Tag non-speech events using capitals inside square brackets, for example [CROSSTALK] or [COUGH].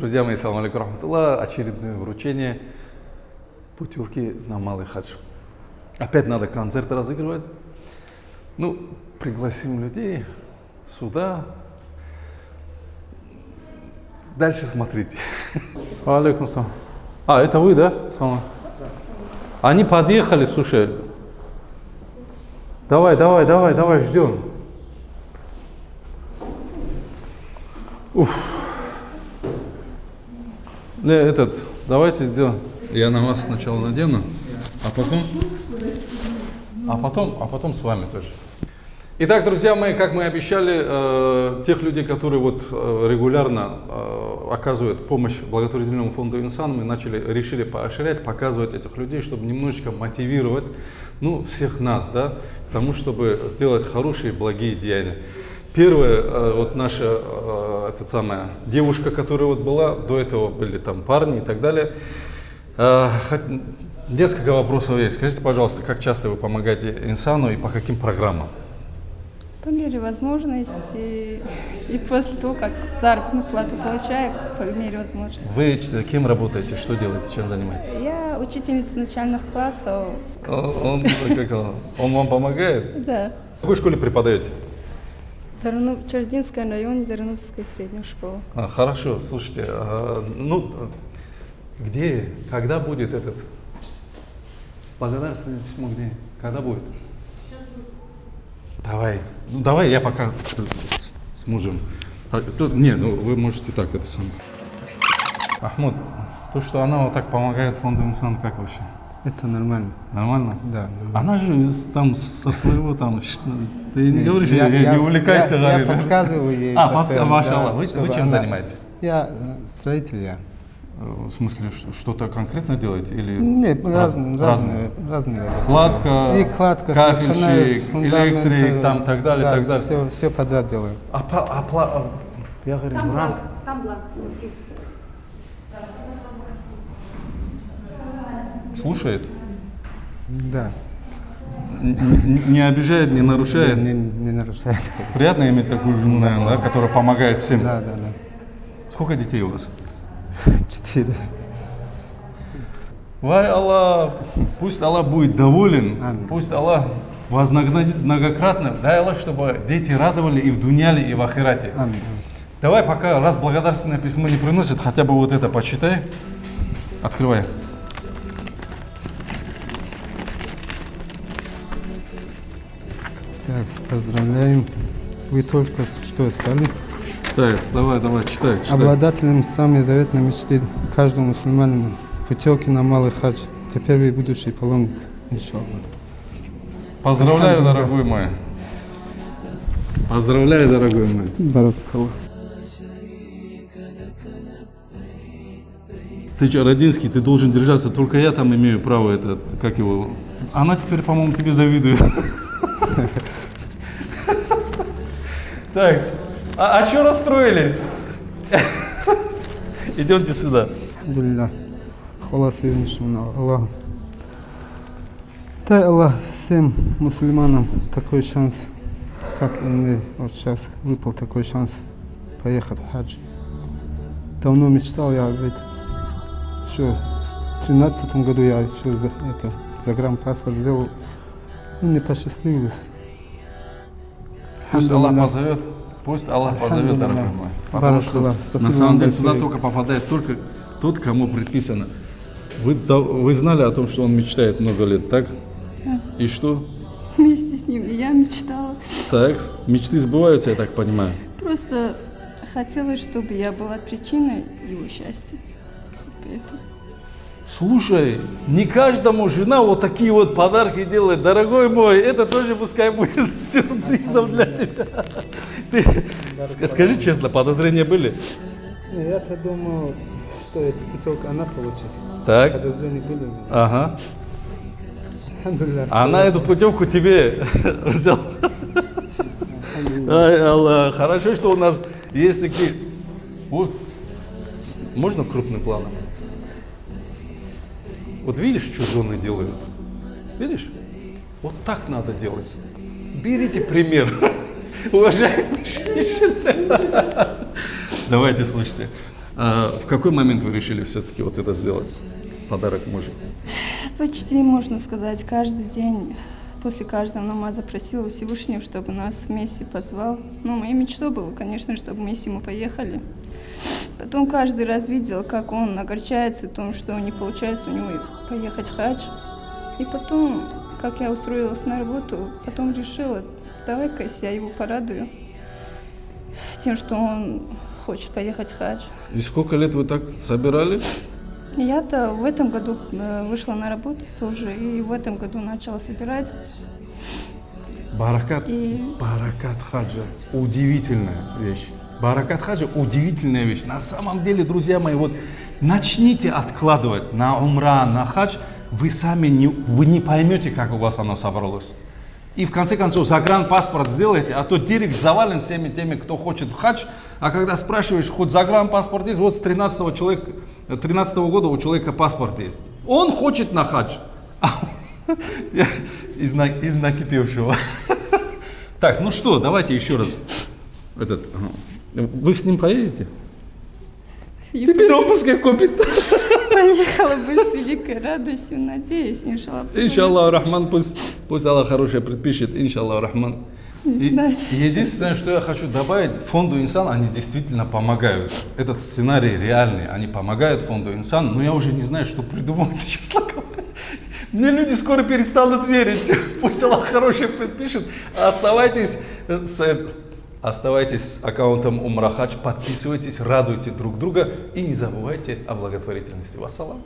Друзья мои, салам алейкум рахматуллах. Очередное вручение путевки на Малый Хадж. Опять надо концерт разыгрывать. Ну, пригласим людей сюда. Дальше смотрите. Алейкум салам. А, это вы, да? Они подъехали, слушай. Давай, давай, давай, давай, ждем. Уф. Этот, давайте сделаем. Я на вас сначала надену, а потом, а потом, а потом с вами тоже. Итак, друзья мои, как мы обещали, э, тех людей, которые вот э, регулярно э, оказывают помощь благотворительному фонду «Инсан», мы начали, решили поощрять, показывать этих людей, чтобы немножечко мотивировать, ну, всех нас, да, к тому, чтобы делать хорошие, благие деяния. Первая, э, вот наша, э, эта самая девушка, которая вот была, до этого были там парни и так далее. Э, несколько вопросов есть. Скажите, пожалуйста, как часто вы помогаете Инсану и по каким программам? По мере возможности и после того, как заработную плату получаю, по мере возможности. Вы кем работаете, что делаете, чем занимаетесь? Я учительница начальных классов. Он, как он, он вам помогает? Да. В какой школе преподаете? Дарну, Чардинская район, Дарновская средняя школа. А, хорошо, слушайте, а, ну, где, когда будет этот благодарственное письмо, где, когда будет? Давай, ну давай я пока с, с мужем. А, тут, не, ну вы можете так это самое. Ахмуд, то, что она вот так помогает фонду Инсан, как вообще? Это нормально. Нормально? Да. Она же там со своего там, ты не говоришь, я, я, не увлекайся, я, я подсказываю ей. А, постоянно, машаллах, да, вы, вы чем она- занимаетесь? Я э, строитель я. Э, В смысле, что-то конкретно делаете или Нет, раз- разные, разные, разные работы. Кладка, И кладка, кафельщик, электрик, там так далее, да, так далее. Все, все подряд делаю. А, а а, я говорю, ранг. там бланк. Слушает, Да. н- не обижает, не нарушает. Не, не нарушает. Приятно иметь такую жену, наверное, да, которая помогает всем. Да, да, да. Сколько детей у вас? Четыре. Вай Аллах, пусть Аллах будет доволен, Аминь. пусть Аллах вознаградит многократно. Дай Аллах, чтобы дети радовали и в дуняле, и в ахирате. Аминь. Давай пока, раз благодарственное письмо не приносит, хотя бы вот это почитай. Открывай. Так, поздравляем. Вы только что стали Так, давай, давай, читай, читай. обладателем самой заветной мечты каждого мусульманина. Путевки на Малый Хадж. Теперь вы будущий паломник, иншаллах. Поздравляю, дорогой мой. Поздравляю, дорогой мой. Баракаллах. Ты что, Родинский, ты должен держаться, только я там имею право это, как его... Она теперь, по-моему, тебе завидует. Так, а что расстроились? [LAUGHS] Идемте сюда. Алхамдулилля. Хвала Всевышнему Аллаху. Дай Аллах всем мусульманам такой шанс, как и мне вот сейчас выпал такой шанс поехать в хадж. Давно мечтал я об этом. Еще в тринадцатом году я еще за, это, загранпаспорт сделал. Ну, не посчастливилось. Пусть Аллах позовет, пусть Аллах позовет, дорогой мой. Потому что. Спасибо на самом деле туда большое. только попадает только тот, кому предписано. Вы, да- вы знали о том, что он мечтает много лет, так? И что? Вместе с ним и я мечтала. Так, мечты сбываются, я так понимаю. Просто хотелось, чтобы я была причиной его счастья. Поэтому Слушай, не каждому жена вот такие вот подарки делает. Дорогой мой, это тоже пускай будет [LAUGHS] сюрпризом для тебя. Ты, ск- скажи честно, подозрения были? Я-то думал, что эта путевка она получит. Так, Подозрения были у меня. ага. Она эту путевку тебе [LAUGHS] взяла. Ай, Аллах, хорошо, что у нас есть такие... Вот, можно крупным планом? Вот видишь, что жены делают? Видишь? Вот так надо делать. Берите пример. [LAUGHS] Уважаемые женщины. Давайте, слушайте. А в какой момент вы решили все-таки вот это сделать? Подарок мужу. Почти, можно сказать, каждый день после каждого намаза просила Всевышнего, чтобы нас вместе позвал. Ну, моей мечтой было, конечно, чтобы мы с ним поехали. Потом каждый раз видел, как он огорчается в том, что не получается у него поехать в хадж. И потом, как я устроилась на работу, потом решила, давай-ка я его порадую тем, что он хочет поехать в хадж. И сколько лет вы так собирали? Я-то в этом году э, вышла на работу тоже, и в этом году начала собирать. Баракат, И баракат хаджа. Удивительная вещь. Баракат хаджа удивительная вещь. На самом деле, друзья мои, вот начните откладывать на умра, на хадж, вы сами не, вы не поймете, как у вас оно собралось. И в конце концов загранпаспорт сделайте, а то директ завален всеми теми, кто хочет в хадж. А когда спрашиваешь, хоть загранпаспорт есть, вот с 13 человека, 13 года у человека паспорт есть. Он хочет на хадж. А [LAUGHS] из, на- из накипевшего. [LAUGHS] Так, ну что, давайте еще раз. Этот. Вы с ним поедете? и Теперь он пускай купит. поехала бы с великой радостью, надеюсь, иншаллах. Иншаллах, Рахман, пусть, пусть Аллах хорошее предпишет. Иншаллах, Рахман. Не И- знаю. единственное, что я хочу добавить, фонду Инсан, они действительно помогают. Этот сценарий реальный, они помогают фонду Инсан, но я уже не знаю, что придумать, [LAUGHS] честно говоря. Мне люди скоро перестанут верить. [LAUGHS] Пусть Аллах хорошее предпишет. Оставайтесь с, оставайтесь с аккаунтом Умрахач, подписывайтесь, радуйте друг друга и не забывайте о благотворительности. Вассалам.